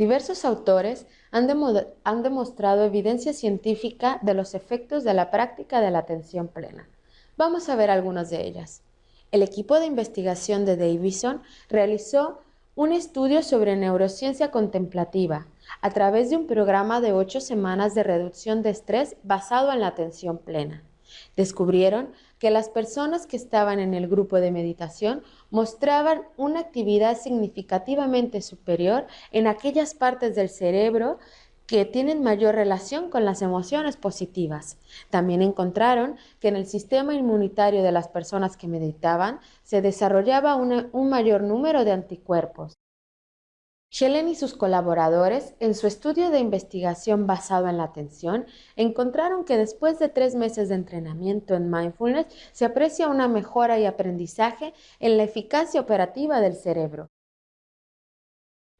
Diversos autores han, demostrado evidencia científica de los efectos de la práctica de la atención plena. Vamos a ver algunas de ellas. El equipo de investigación de Davison realizó un estudio sobre neurociencia contemplativa a través de un programa de ocho semanas de reducción de estrés basado en la atención plena. Descubrieron que las personas que estaban en el grupo de meditación mostraban una actividad significativamente superior en aquellas partes del cerebro que tienen mayor relación con las emociones positivas. También encontraron que en el sistema inmunitario de las personas que meditaban se desarrollaba un mayor número de anticuerpos. Helen y sus colaboradores, en su estudio de investigación basado en la atención, encontraron que después de tres meses de entrenamiento en mindfulness se aprecia una mejora y aprendizaje en la eficacia operativa del cerebro.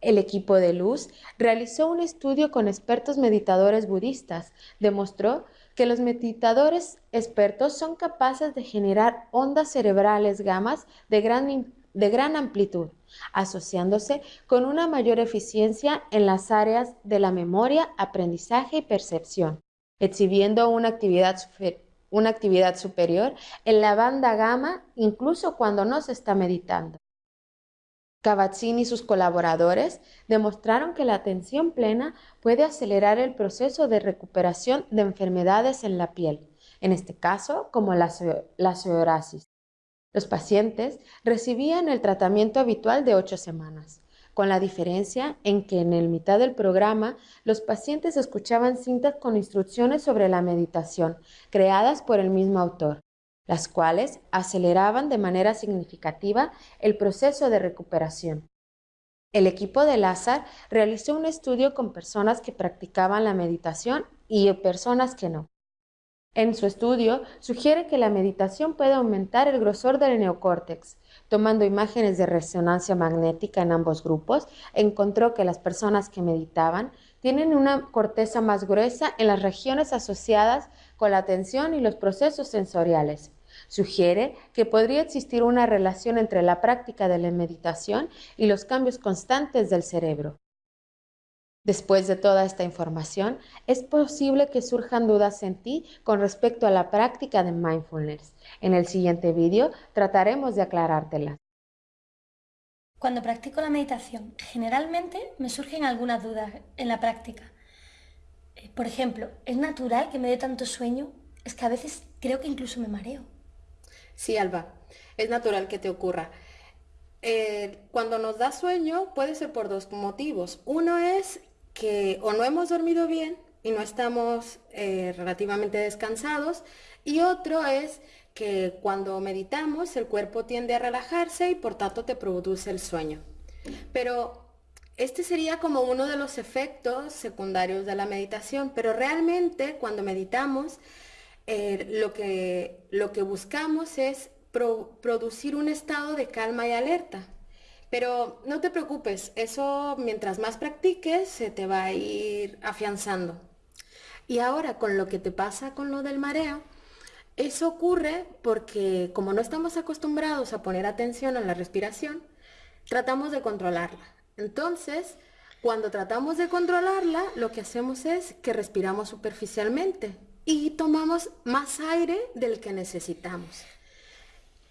El equipo de Luz realizó un estudio con expertos meditadores budistas. Demostró que los meditadores expertos son capaces de generar ondas cerebrales gamas de gran, de gran amplitud asociándose con una mayor eficiencia en las áreas de la memoria, aprendizaje y percepción, exhibiendo una actividad, una actividad superior en la banda gamma incluso cuando no se está meditando. Kabat-Zinn y sus colaboradores demostraron que la atención plena puede acelerar el proceso de recuperación de enfermedades en la piel, en este caso como la, la psoriasis, los pacientes recibían el tratamiento habitual de ocho semanas, con la diferencia en que en el mitad del programa los pacientes escuchaban cintas con instrucciones sobre la meditación, creadas por el mismo autor, las cuales aceleraban de manera significativa el proceso de recuperación. El equipo de Lázaro realizó un estudio con personas que practicaban la meditación y personas que no. En su estudio, sugiere que la meditación puede aumentar el grosor del neocórtex. Tomando imágenes de resonancia magnética en ambos grupos, encontró que las personas que meditaban tienen una corteza más gruesa en las regiones asociadas con la atención y los procesos sensoriales. Sugiere que podría existir una relación entre la práctica de la meditación y los cambios constantes del cerebro. Después de toda esta información, es posible que surjan dudas en ti con respecto a la práctica de mindfulness. En el siguiente vídeo trataremos de aclarártelas. Cuando practico la meditación, generalmente me surgen algunas dudas en la práctica. Eh, por ejemplo, ¿es natural que me dé tanto sueño? Es que a veces creo que incluso me mareo. Sí, Alba, es natural que te ocurra. Eh, cuando nos da sueño puede ser por dos motivos. Uno es que o no hemos dormido bien y no estamos eh, relativamente descansados y otro es que cuando meditamos el cuerpo tiende a relajarse y por tanto te produce el sueño. Pero este sería como uno de los efectos secundarios de la meditación, pero realmente cuando meditamos eh, lo, que, lo que buscamos es producir un estado de calma y alerta. Pero no te preocupes, eso mientras más practiques se te va a ir afianzando. Y ahora con lo que te pasa con lo del mareo, eso ocurre porque como no estamos acostumbrados a poner atención a la respiración, tratamos de controlarla. Entonces, cuando tratamos de controlarla, lo que hacemos es que respiramos superficialmente y tomamos más aire del que necesitamos.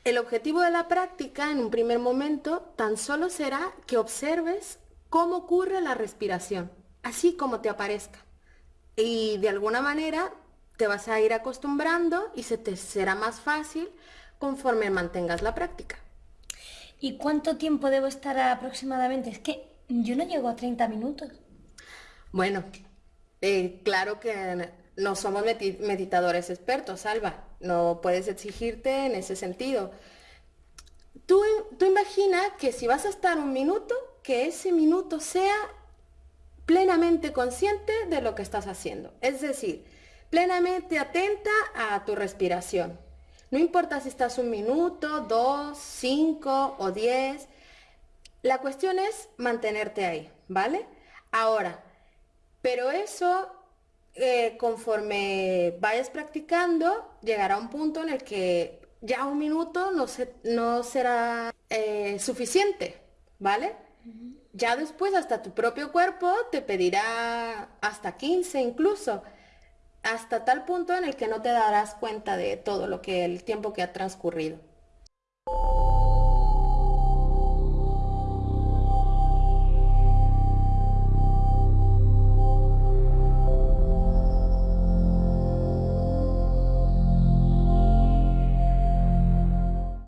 El objetivo de la práctica en un primer momento tan solo será que observes cómo ocurre la respiración, así como te aparezca. Y de alguna manera te vas a ir acostumbrando y se te será más fácil conforme mantengas la práctica. ¿Y cuánto tiempo debo estar aproximadamente? Es que yo no llego a 30 minutos. Bueno, eh, claro que no somos meditadores expertos, Alba. No puedes exigirte en ese sentido. Tú, tú imagina que si vas a estar un minuto, que ese minuto sea plenamente consciente de lo que estás haciendo. Es decir, plenamente atenta a tu respiración. No importa si estás un minuto, dos, cinco o diez. La cuestión es mantenerte ahí, ¿vale? Ahora, pero eso eh, conforme vayas practicando, llegará un punto en el que ya un minuto no, no será eh, suficiente, ¿vale? ya después hasta tu propio cuerpo te pedirá hasta 15 incluso, hasta tal punto en el que no te darás cuenta de todo lo que el tiempo que ha transcurrido.